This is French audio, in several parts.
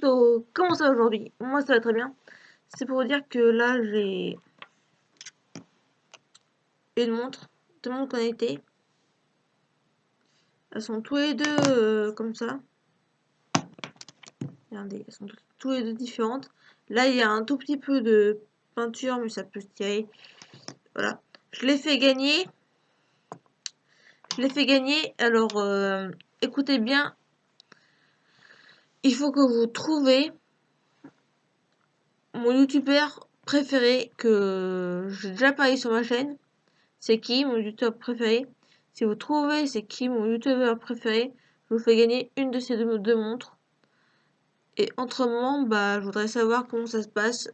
Donc, comment ça aujourd'hui? Moi ça va très bien. C'est pour vous dire que là j'ai une montre, deux montres connectées. Elles sont tous les deux euh, comme ça. Regardez, elles sont tous les deux différentes. Là il y a un tout petit peu de peinture mais ça peut se tirer. Voilà. Je l'ai fait gagner. Je l'ai fait gagner. Alors euh, écoutez bien il faut que vous trouvez mon youtubeur préféré que j'ai déjà parlé sur ma chaîne. C'est qui mon youtubeur préféré? Si vous trouvez c'est qui mon youtubeur préféré, je vous fais gagner une de ces deux, montres. Et autrement, bah, je voudrais savoir comment ça se passe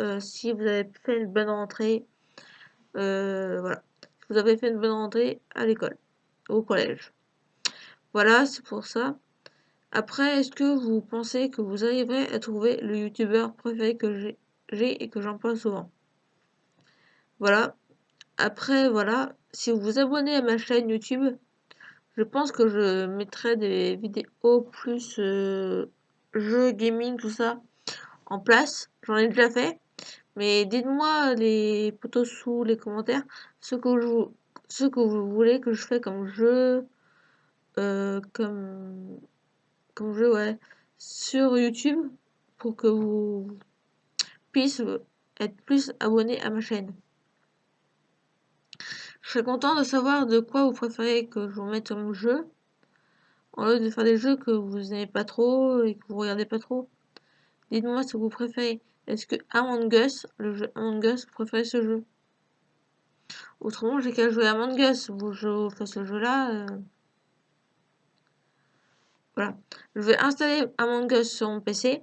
euh, si vous avez fait une bonne rentrée. Euh, voilà. Si vous avez fait une bonne rentrée à l'école, au collège. Voilà, c'est pour ça. Après, est-ce que vous pensez que vous arriverez à trouver le youtubeur préféré que j'ai et que j'emploie souvent? Voilà. Après, voilà. Si vous vous abonnez à ma chaîne YouTube, je pense que je mettrai des vidéos plus euh, jeux, gaming, tout ça en place. J'en ai déjà fait. Mais dites-moi les potos sous les commentaires ce que, vous voulez que je fais comme jeu, euh, comme comme jeu, sur YouTube pour que vous puissiez être plus abonné à ma chaîne. Je serais content de savoir de quoi vous préférez que je vous mette comme jeu. En lieu de faire des jeux que vous n'aimez pas trop et que vous regardez pas trop. Dites-moi ce que vous préférez. Est-ce que Among Us, le jeu Among Us, vous préférez ce jeu? Autrement, j'ai qu'à jouer à Among Us. Vous, je fais ce jeu-là. Euh, voilà. Je vais installer Among Us sur mon PC.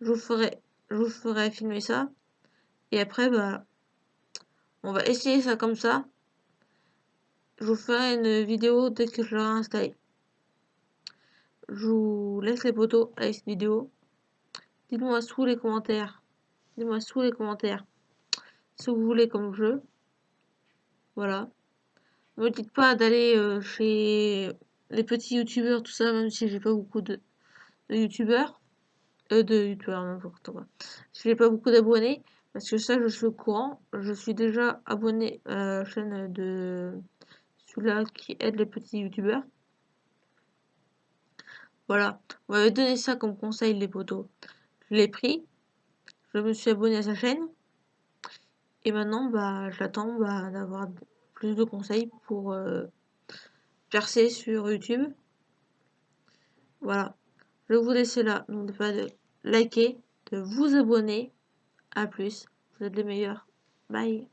Je vous ferai, je vous ferai filmer ça. Et après, bah, on va essayer ça comme ça. Je vous ferai une vidéo dès que je l'aurai installé. Je vous laisse les photos avec cette vidéo. Dites-moi sous les commentaires. Dites-moi sous les commentaires que vous voulez comme jeu. Voilà. Ne me dites pas d'aller euh, chez les petits youtubeurs, tout ça, même si j'ai pas beaucoup de, youtubeurs. Euh, de youtubeurs, n'importe quoi. Si j'ai pas beaucoup d'abonnés, parce que ça, je suis au courant. Je suis déjà abonné à la chaîne de celui-là qui aide les petits youtubeurs. Voilà. On m'avait donné ça comme conseil, les potos. Je l'ai pris. Je me suis abonné à sa chaîne. Et maintenant, bah, j'attends bah, d'avoir plus de conseils pour euh, percer sur YouTube. Voilà. Je vous laisser là. N'oubliez pas de liker, de vous abonner. A plus. Vous êtes les meilleurs. Bye.